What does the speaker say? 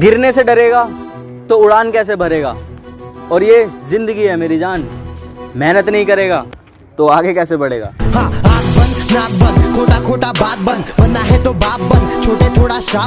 गिरने से डरेगा तो उड़ान कैसे भरेगा? और ये ज़िंदगी है मेरी जान। मेहनत नहीं करेगा तो आगे कैसे बढ़ेगा? हाँ आग बंद, नाक बंद खोटा खोटा बात बंद, बनना है तो बाप बंद, छोटे थोड़ा शाप